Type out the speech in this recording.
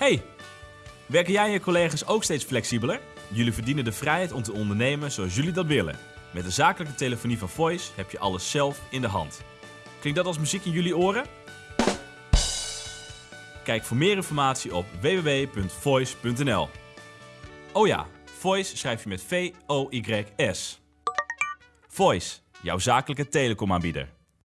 Hey, werken jij en je collega's ook steeds flexibeler? Jullie verdienen de vrijheid om te ondernemen zoals jullie dat willen. Met de zakelijke telefonie van Voice heb je alles zelf in de hand. Klinkt dat als muziek in jullie oren? Kijk voor meer informatie op www.voice.nl. Oh ja, Voice schrijf je met V-O-Y-S. Voice, jouw zakelijke telecomaanbieder.